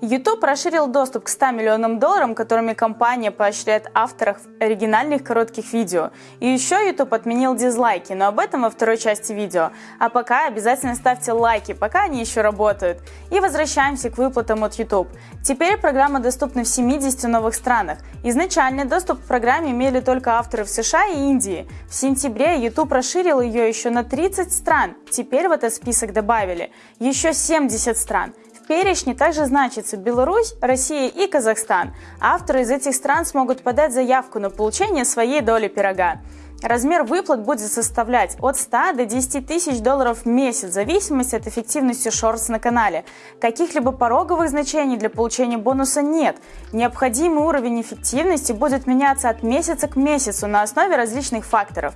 YouTube расширил доступ к 100 миллионам долларов, которыми компания поощряет авторов оригинальных коротких видео. И еще YouTube отменил дизлайки, но об этом во второй части видео. А пока обязательно ставьте лайки, пока они еще работают. И возвращаемся к выплатам от YouTube. Теперь программа доступна в 70 новых странах. Изначально доступ к программе имели только авторы в США и Индии. В сентябре YouTube расширил ее еще на 30 стран. Теперь в этот список добавили еще 70 стран. В перечне также значится Беларусь, Россия и Казахстан. Авторы из этих стран смогут подать заявку на получение своей доли пирога. Размер выплат будет составлять от 100 до 10 тысяч долларов в месяц, в зависимости от эффективности шортс на канале. Каких-либо пороговых значений для получения бонуса нет. Необходимый уровень эффективности будет меняться от месяца к месяцу на основе различных факторов.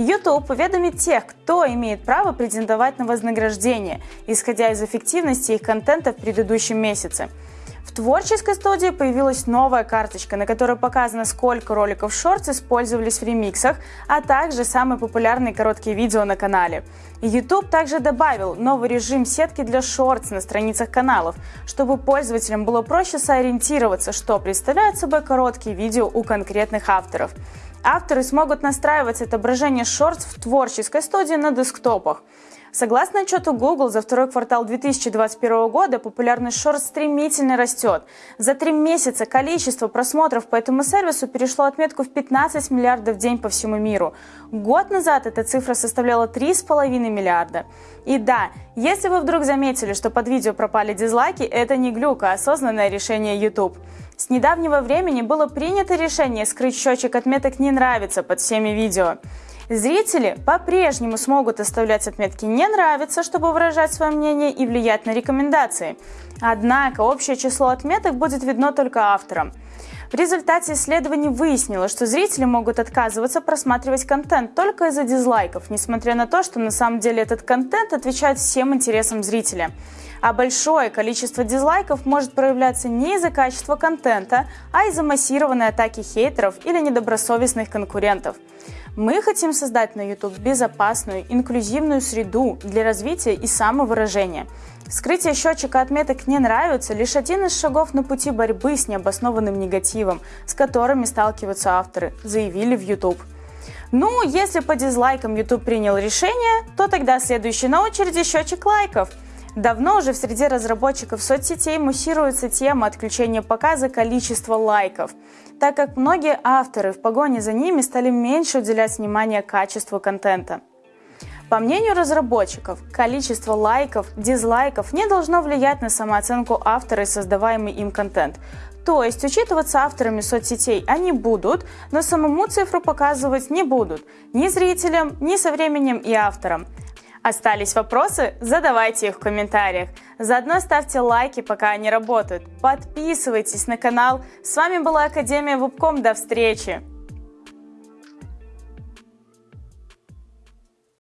YouTube уведомит тех, кто имеет право претендовать на вознаграждение, исходя из эффективности их контента в предыдущем месяце. В творческой студии появилась новая карточка, на которой показано, сколько роликов Shorts использовались в ремиксах, а также самые популярные короткие видео на канале. YouTube также добавил новый режим сетки для Shorts на страницах каналов, чтобы пользователям было проще сориентироваться, что представляют собой короткие видео у конкретных авторов. Авторы смогут настраивать отображение Shorts в творческой студии на десктопах. Согласно отчету Google, за второй квартал 2021 года популярность Shorts стремительно растет. За три месяца количество просмотров по этому сервису перешло отметку в 15 миллиардов в день по всему миру. Год назад эта цифра составляла 3,5 миллиарда. И да, если вы вдруг заметили, что под видео пропали дизлайки, это не глюк, а осознанное решение YouTube. С недавнего времени было принято решение скрыть счетчик отметок «Не нравится» под всеми видео. Зрители по-прежнему смогут оставлять отметки «не нравится», чтобы выражать свое мнение и влиять на рекомендации. Однако общее число отметок будет видно только авторам. В результате исследований выяснилось, что зрители могут отказываться просматривать контент только из-за дизлайков, несмотря на то, что на самом деле этот контент отвечает всем интересам зрителя. А большое количество дизлайков может проявляться не из-за качества контента, а из-за массированной атаки хейтеров или недобросовестных конкурентов. Мы хотим создать на YouTube безопасную, инклюзивную среду для развития и самовыражения. Скрытие счетчика отметок «не нравится» лишь один из шагов на пути борьбы с необоснованным негативом, с которыми сталкиваются авторы, заявили в YouTube. Ну, если по дизлайкам YouTube принял решение, то тогда следующий на очереди счетчик лайков. Давно уже в среде разработчиков соцсетей муссируется тема отключения показа количества лайков – так как многие авторы в погоне за ними стали меньше уделять внимание качеству контента. По мнению разработчиков, количество лайков, дизлайков не должно влиять на самооценку автора и создаваемый им контент. То есть учитываться авторами соцсетей они будут, но самому цифру показывать не будут ни зрителям, ни со временем и авторам. Остались вопросы? Задавайте их в комментариях. Заодно ставьте лайки, пока они работают. Подписывайтесь на канал. С вами была Академия Вебком. До встречи!